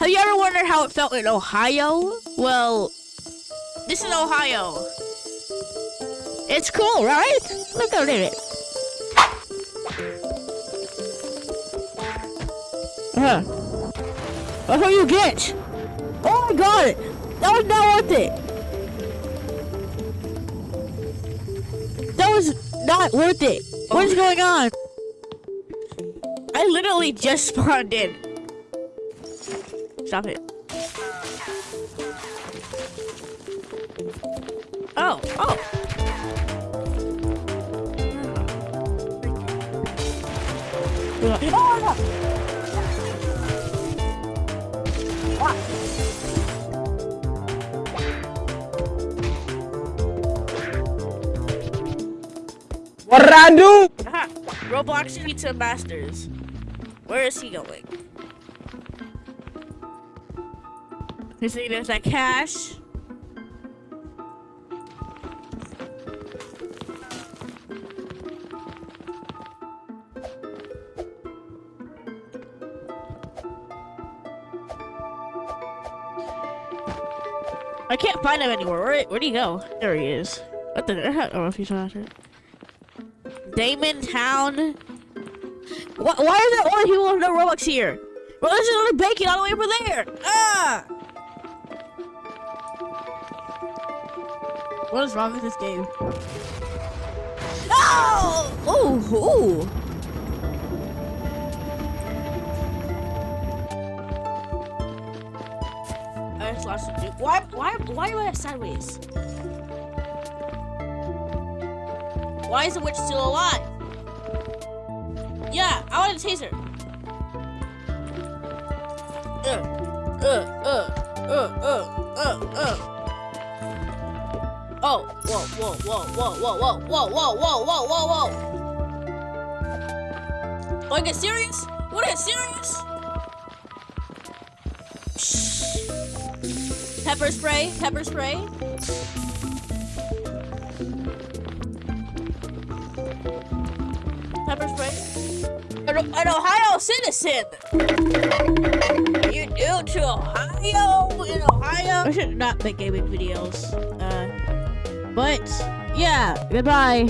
Have you ever wondered how it felt in Ohio? Well, this is Ohio. It's cool, right? Look at it. Uh, that's what you get. Oh my god! That was not worth it. That was not worth it. What is going on? I literally just spawned in. Stop it. Oh, oh. Oh, What did I do? Aha. Roblox Pizza Masters. Where is he going? He's thinking there's that cash. I can't find him anywhere. Where, where'd he go? There he is. What the? I don't know if he's not here. Damon Town. Why, why are there only people with no Robux here? Well, there's another bacon all the way over there. Ah! What is wrong with this game? Oh! Oh! Ooh! I just lost dude. Why? Why? Why am I sideways? Why is the witch still alive? Yeah, I want a taser. Uh, uh, uh, uh, uh, uh, uh. Oh, whoa, whoa, whoa, whoa, whoa, whoa, whoa, whoa, whoa, whoa, whoa, whoa. Wanna serious? Wanna get serious? Shh. Pepper spray, pepper spray. Pepper spray. An, an Ohio citizen. You new to Ohio? In Ohio? I should not make gaming videos. Uh, but yeah, goodbye.